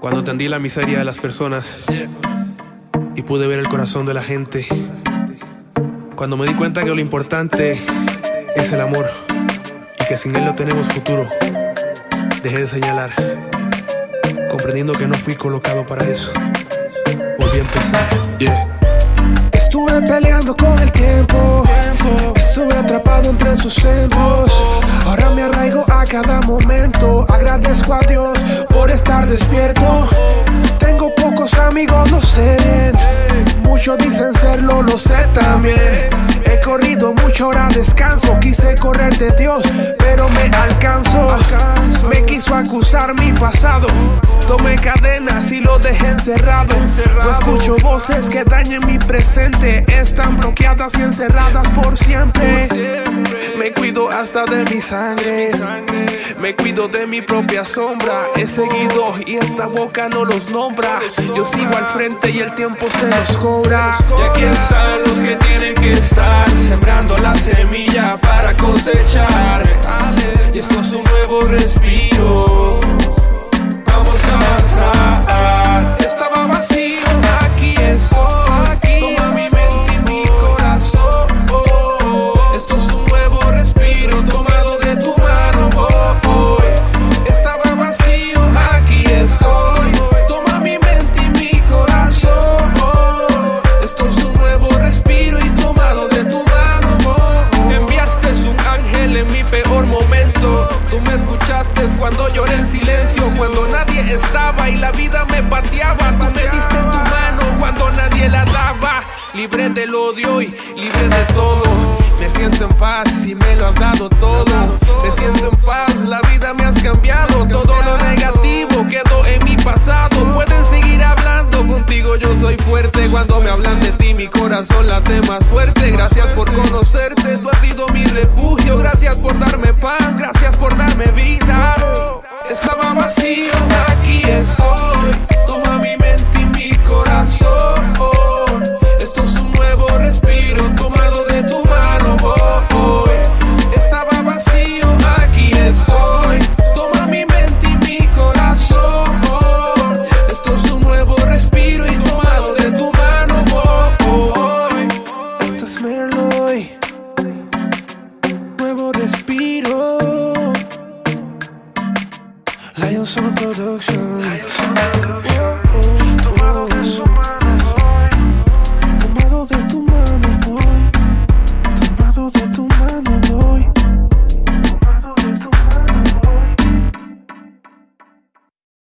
Cuando entendí la miseria de las personas y pude ver el corazón de la gente. Cuando me di cuenta que lo importante es el amor y que sin él no tenemos futuro, dejé de señalar, comprendiendo que no fui colocado para eso. Volví a empezar. Estuve peleando con el tiempo, estuve atrapado entre sus centros. Cada momento. Agradezco a Dios por estar despierto. Tengo pocos amigos, lo sé bien. Muchos dicen serlo, lo sé también. He corrido mucho hora descanso. Quise correr de Dios, pero me alcanzo. Me quiso acusar mi pasado. Tomé cadenas y lo dejé encerrado. No escucho voces que dañen mi presente. Están bloqueadas y encerradas por siempre. Hasta de mi sangre. Me cuido de mi propia sombra. He seguido y esta boca no los nombra. Yo sigo al frente y el tiempo se los cobra. Y aquí están cuando lloré en silencio, cuando nadie estaba y la vida me pateaba. Tú me diste tu mano cuando nadie la daba. Libre del odio y libre de todo. Me siento en paz y me lo has dado todo. Me siento en paz, la vida me has cambiado. Todo lo negativo quedó en mi pasado. Pueden seguir hablando contigo, yo soy fuerte. Cuando me hablan de ti, mi corazón late más fuerte. Gracias por conocerte, tú has sido mi Toma mi mente y mi corazón. Esto es un nuevo respiro tomado de tu mano. oh. Estaba vacío, aquí estoy. Toma mi mente y mi corazón. Esto es un nuevo respiro y tomado de tu mano. oh. Esto es Meloy. Nuevo respiro. Lion Sound Production. Tomado de su mano.